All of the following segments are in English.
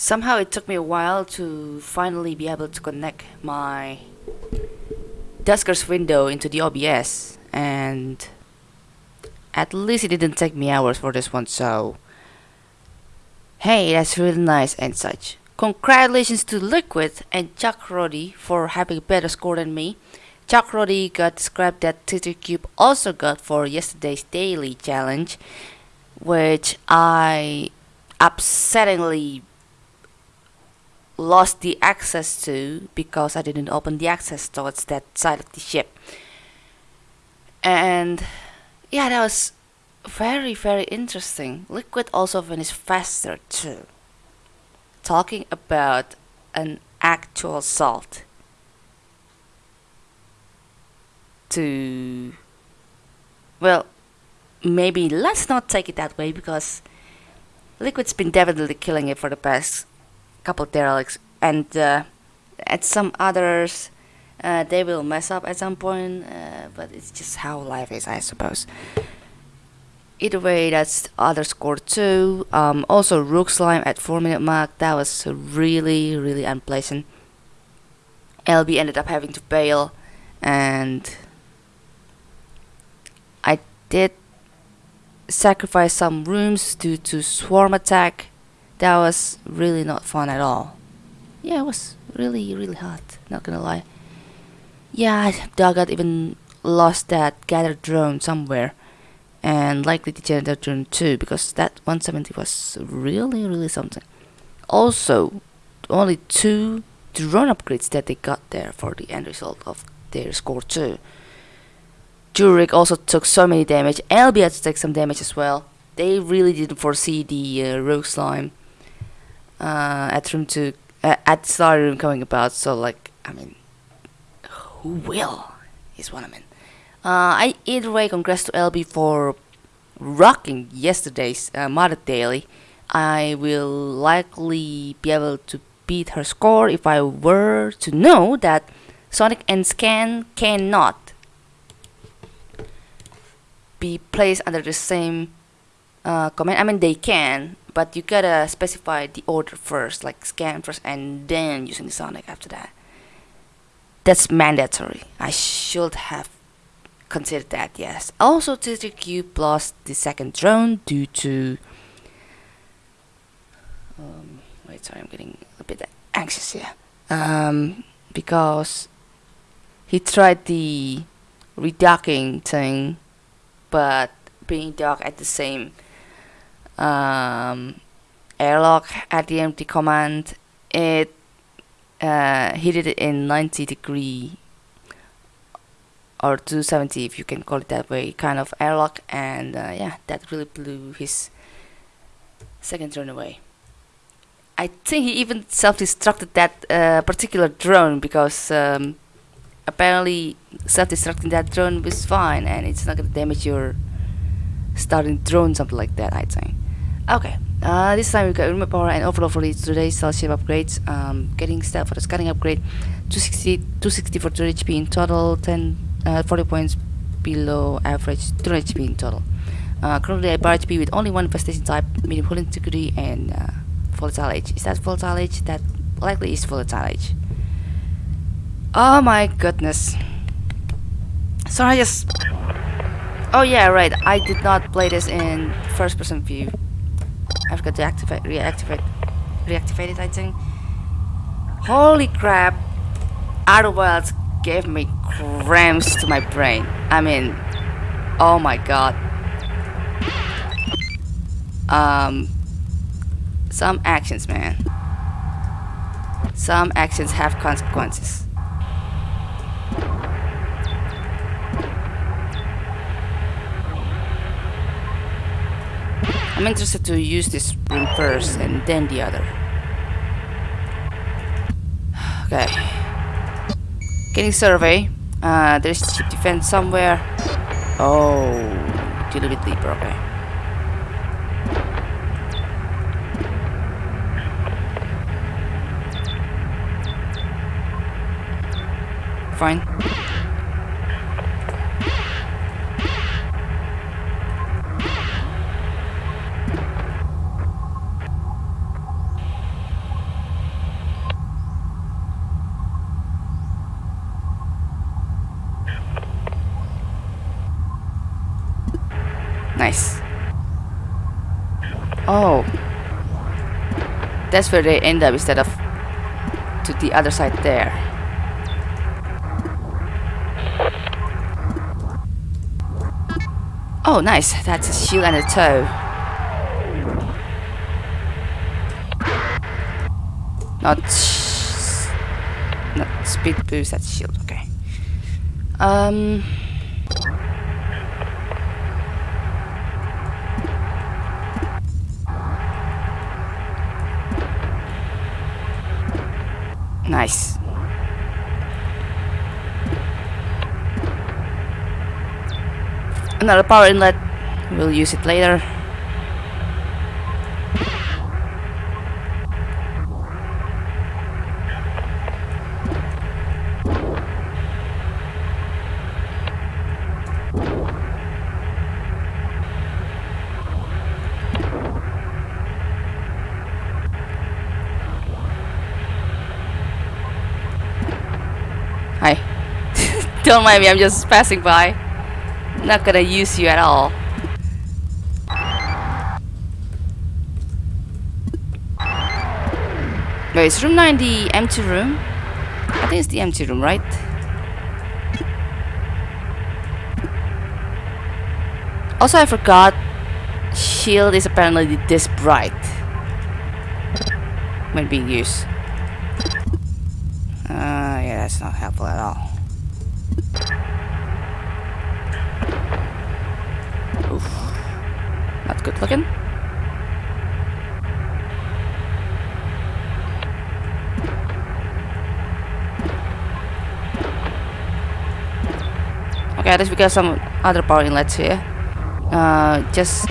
Somehow it took me a while to finally be able to connect my Duskers window into the OBS and at least it didn't take me hours for this one so hey that's really nice and such. Congratulations to Liquid and Chuck Roddy for having a better score than me. Chuck Roddy got the scrap that Cube also got for yesterday's daily challenge which I upsettingly lost the access to because I didn't open the access towards that side of the ship. And yeah, that was very, very interesting. Liquid also finished faster too. Talking about an actual salt to well maybe let's not take it that way because Liquid's been definitely killing it for the past couple derelicts and uh, at some others uh, they will mess up at some point uh, but it's just how life is I suppose. Either way that's other score too. Um, also rogue slime at 4 minute mark that was really really unpleasant. LB ended up having to bail and I did sacrifice some rooms due to swarm attack that was really not fun at all. Yeah, it was really, really hot, not gonna lie. Yeah, Doggett even lost that gather drone somewhere. And likely the janitor drone too, because that 170 was really, really something. Also, only two drone upgrades that they got there for the end result of their score too. Jurek also took so many damage, LB had to take some damage as well. They really didn't foresee the uh, rogue slime uh, at room two uh, at star room coming about. So like, I mean, who will is what I mean. Uh, I either way, congrats to LB for rocking yesterday's uh, Mother Daily. I will likely be able to beat her score if I were to know that Sonic and Scan cannot be placed under the same uh, command. I mean, they can, but you gotta specify the order first like scan first and then using the sonic after that. That's mandatory. I should have considered that yes. Also TTQ plus the second drone due to um, wait sorry I'm getting a bit anxious here. Um, because he tried the redocking thing but being docked at the same um, airlock at the empty command. It uh, he did it in 90 degree or 270 if you can call it that way kind of airlock and uh, yeah that really blew his second drone away. I think he even self-destructed that uh, particular drone because um, apparently self-destructing that drone was fine and it's not gonna damage your starting drone something like that I think Okay, uh, this time we got remote power and overload for today's cell shape upgrades. Um, getting step for the scanning upgrade, 260, 260 for 2 HP in total, 10, uh, 40 points below average, 200 HP in total. Uh, currently I bar HP with only one infestation type, medium hull integrity and uh, volatile age. Is that volatile age? That likely is volatile age. Oh my goodness. Sorry, I just... Oh yeah, right, I did not play this in first person view. I forgot to activate, reactivate, reactivate it, I think. Holy crap! Outer Wilds gave me cramps to my brain. I mean, oh my god. Um, some actions, man. Some actions have consequences. I'm interested to use this room first and then the other. Okay. Getting survey. Uh, there's ship defense somewhere. Oh, a little bit deeper, okay. Fine. Nice. Oh. That's where they end up instead of to the other side there. Oh, nice. That's a shield and a tow. Not, not speed boost, that's shield, okay. Um... Nice. Another power inlet. We'll use it later. Don't mind me, I'm just passing by. Not gonna use you at all. Wait, is room 9 the empty room? I think it's the empty room, right? Also, I forgot shield is apparently this bright when being used. Uh, yeah, that's not helpful at all. Oof. Not good looking. Okay, let's get some other power inlets here. Uh, just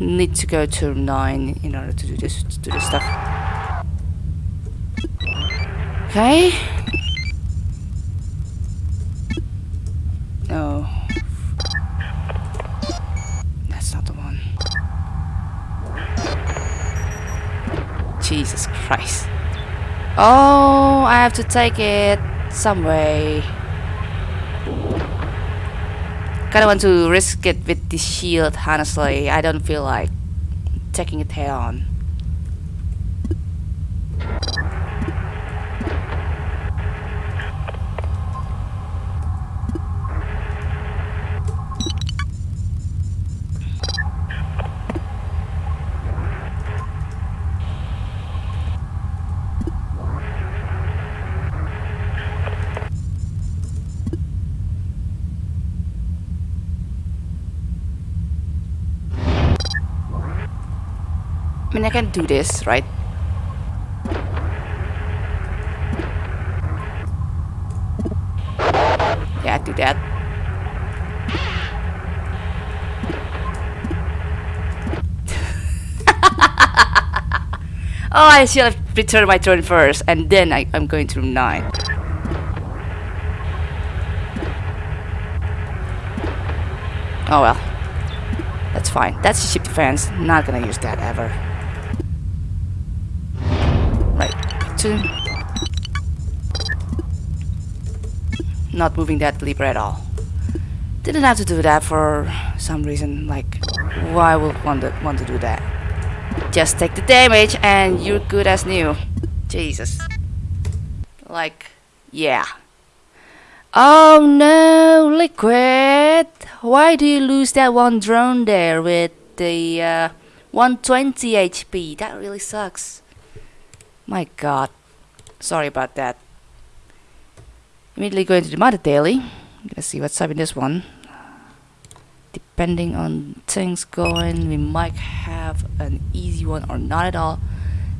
need to go to 9 in order to do this, to do this stuff. Okay. No. That's not the one. Jesus Christ. Oh, I have to take it some way. Kinda want to risk it with the shield, honestly. I don't feel like taking it head on. Mean, I can do this, right? Yeah, do that. oh, I should have returned my turn first, and then I, I'm going to room 9. Oh well. That's fine. That's the ship defense. Not gonna use that ever. Two. Not moving that lever at all. Didn't have to do that for some reason. Like, why would want to want to do that? Just take the damage and you're good as new. Jesus. Like, yeah. Oh no, Liquid! Why do you lose that one drone there with the uh, 120 HP? That really sucks. My god. Sorry about that. Immediately going to the Mother Daily. Let's see what's up in this one. Depending on things going, we might have an easy one or not at all.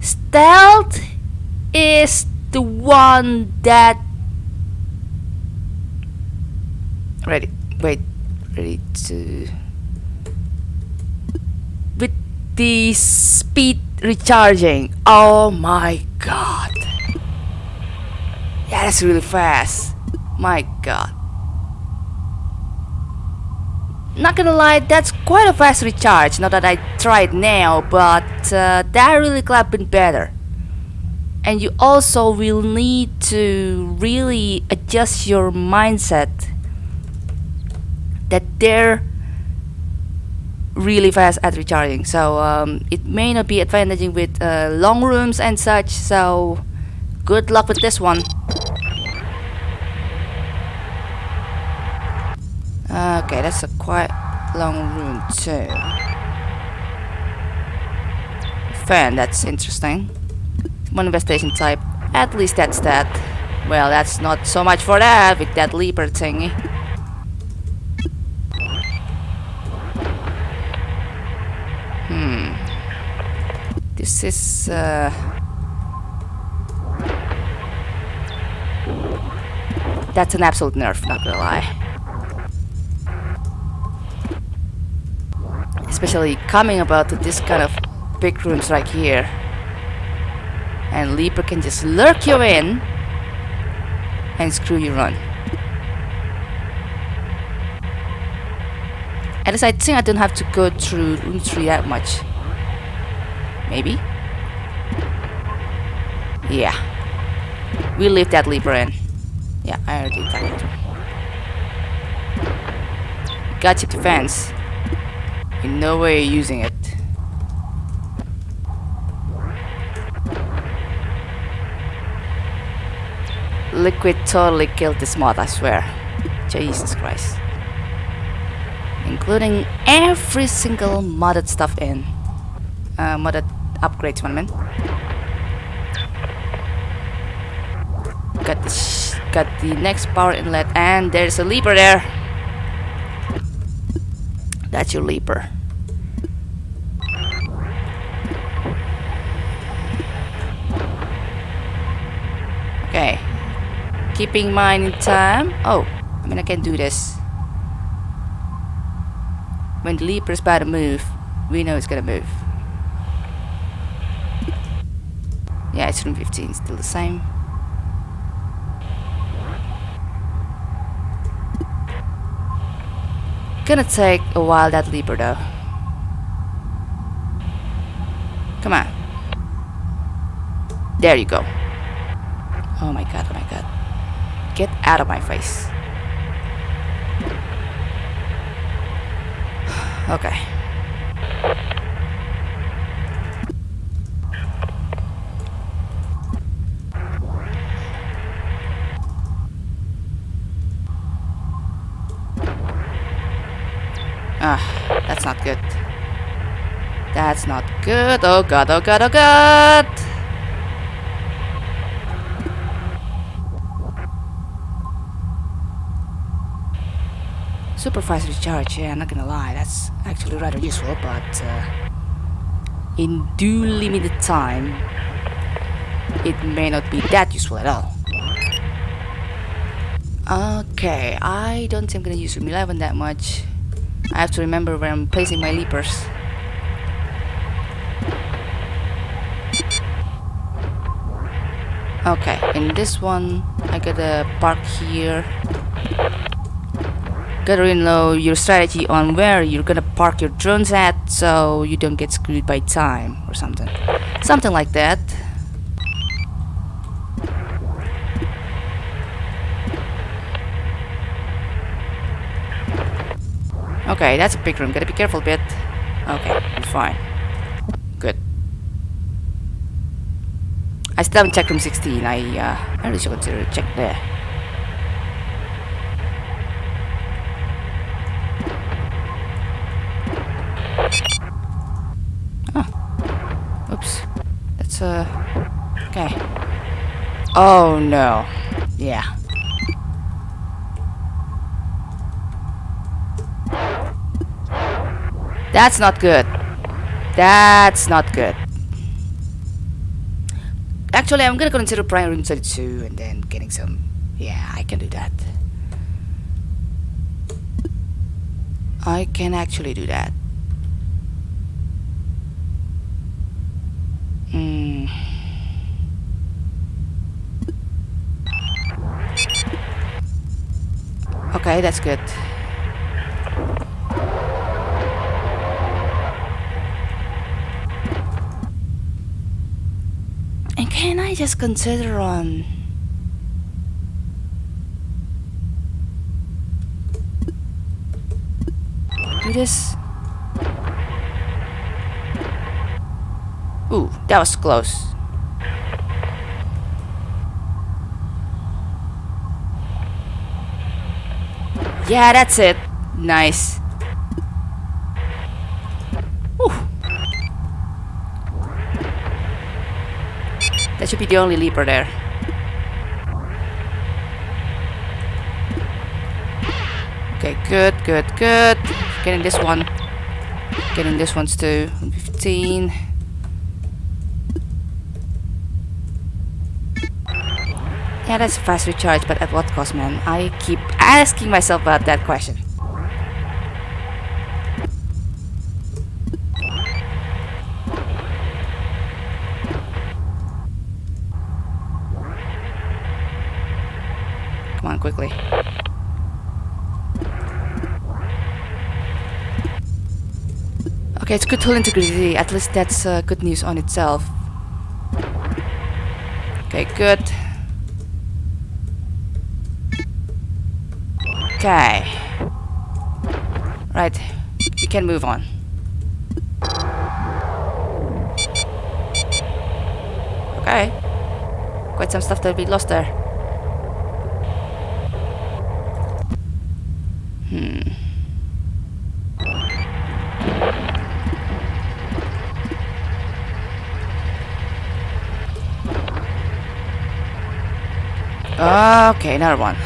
Stealth is the one that ready wait ready to with the speed recharging. Oh my god. Yeah that's really fast. My god. Not gonna lie that's quite a fast recharge not that I tried now but uh, that really could have been better. And you also will need to really adjust your mindset that there really fast at recharging. So um, it may not be advantaging with uh, long rooms and such. So good luck with this one. Okay that's a quite long room too. Fan that's interesting. One investigation type. At least that's that. Well that's not so much for that with that leaper thingy This is... Uh, that's an absolute nerf, not gonna lie. Especially coming about to this kind of big rooms right here. And Leaper can just lurk you in and screw you run. At least I think I don't have to go through room 3 that much. Maybe? Yeah. We leave that lever in. Yeah, I already did that. Gotcha defense. In no way using it. Liquid totally killed this mod, I swear. Jesus Christ. Including every single modded stuff in. Uh, modded upgrades one man. Got the got the next power inlet and there's a leaper there. That's your leaper. Okay. Keeping mine in time. Oh, I mean I can do this. When the leaper is about to move, we know it's gonna move. Yeah, it's 15, still the same. Gonna take a while that leaper though. Come on. There you go. Oh my god, oh my god. Get out of my face. okay. Ah, that's not good. That's not good. Oh god, oh god, oh god! Supervisor charge, yeah, I'm not gonna lie, that's actually rather useful, but uh, in due limited time, it may not be that useful at all. Okay, I don't think I'm gonna use Room 11 that much. I have to remember where I'm placing my leapers. Okay, in this one, I gotta park here. Gotta know your strategy on where you're gonna park your drones at so you don't get screwed by time or something. Something like that. Okay, that's a big room. Gotta be careful a bit. Okay, I'm fine. Good. I still haven't checked room 16. I, uh, I really should consider to check there. Oh. Oops. That's, uh... Okay. Oh, no. Yeah. That's not good. That's not good. Actually, I'm gonna consider Prime Room 32 and then getting some... Yeah, I can do that. I can actually do that. Hmm. Okay, that's good. Can I just consider on... Do this? Ooh, that was close. Yeah, that's it. Nice. That should be the only leaper there. Okay, good, good, good. Getting this one. Getting this one's too. 15. Yeah, that's a fast recharge, but at what cost, man? I keep asking myself about that question. Come on, quickly. Okay, it's good tool integrity. At least that's uh, good news on itself. Okay, good. Okay. Right, we can move on. Okay. Quite some stuff that we lost there. Hmm. Okay, another one.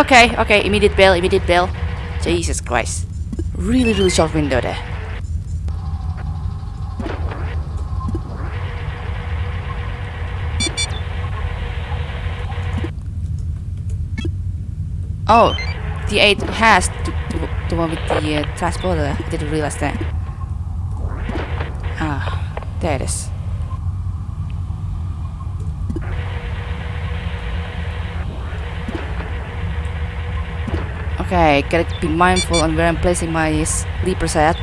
okay, okay, immediate bail, immediate bail. Jesus Christ. Really, really short window there. Oh, the 8 has to, to, the one with the uh, transporter. I didn't realize that. Ah, there it is. Okay, gotta be mindful on where I'm placing my sleepers set.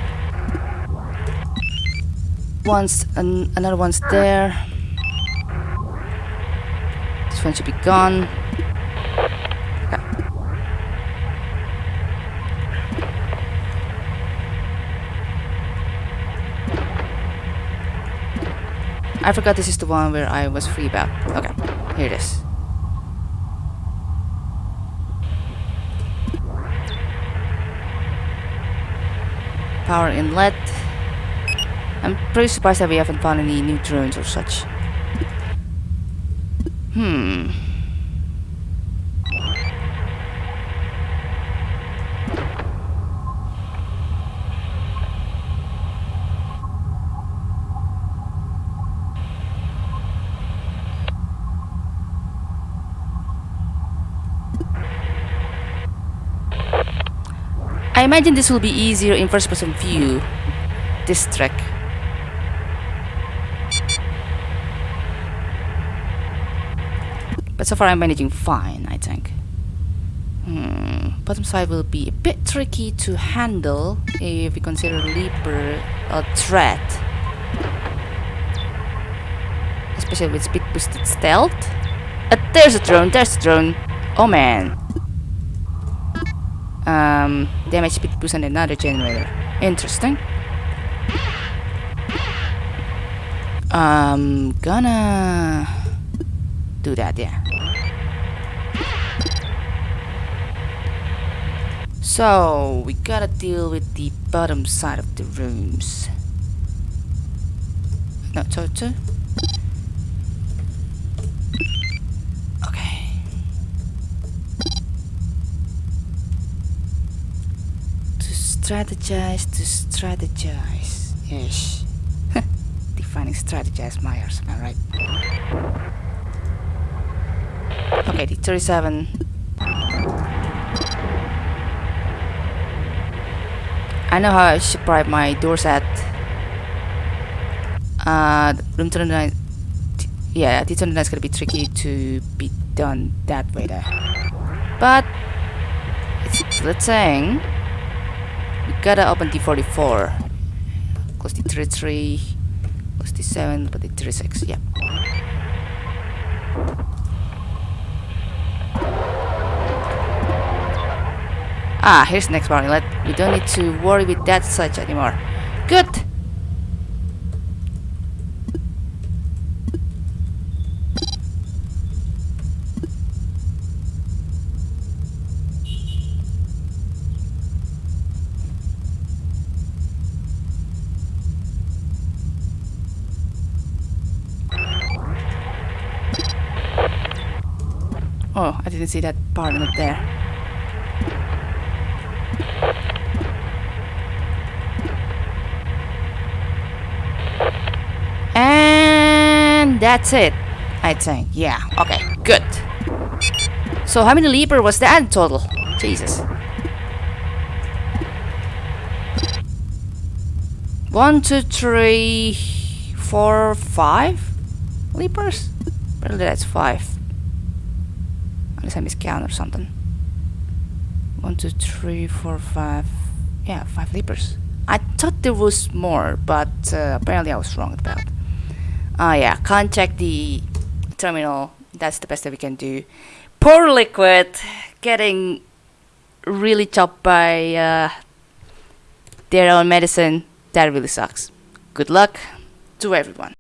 Once, an another one's there. This one should be gone. I forgot this is the one where I was free about. Okay, here it is. Power inlet. I'm pretty surprised that we haven't found any new drones or such. Hmm. I imagine this will be easier in first person view. This track. But so far I'm managing fine, I think. Hmm. Bottom side will be a bit tricky to handle if we consider Leaper a threat. Especially with speed boosted stealth. Uh, there's a drone, there's a drone. Oh man. Um, damage speed boost and another generator. Interesting. Um, gonna do that, yeah. So, we gotta deal with the bottom side of the rooms. No, so, so. Strategize, to strategize. Yes. Defining strategize Myers, am I right? Okay, the 37 I know how I should bribe my doors at. Uh, room 29. Yeah, the 29 is gonna be tricky to be done that way there. But, it's a thing. We gotta open D44. Close the 33. Close the 7, but the 36. Yeah. Ah, here's the next one. Let we don't need to worry with that such anymore. Good. Didn't see that part up there. And that's it. I think. Yeah. Okay. Good. So how many leaper was that in total? Jesus. One, two, three, four, five leapers? Apparently that's five. Unless I or something. One, two, three, four, five. Yeah, five leapers. I thought there was more, but uh, apparently I was wrong about. Ah, yeah, can't check the terminal. That's the best that we can do. Poor Liquid getting really chopped by uh, their own medicine. That really sucks. Good luck to everyone.